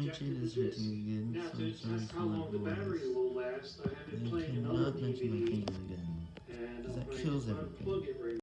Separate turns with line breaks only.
My chin is hurting again, so I'm sorry
how long the battery will last. I haven't played another
DVD. Not mention my
game
again, because that kills everything.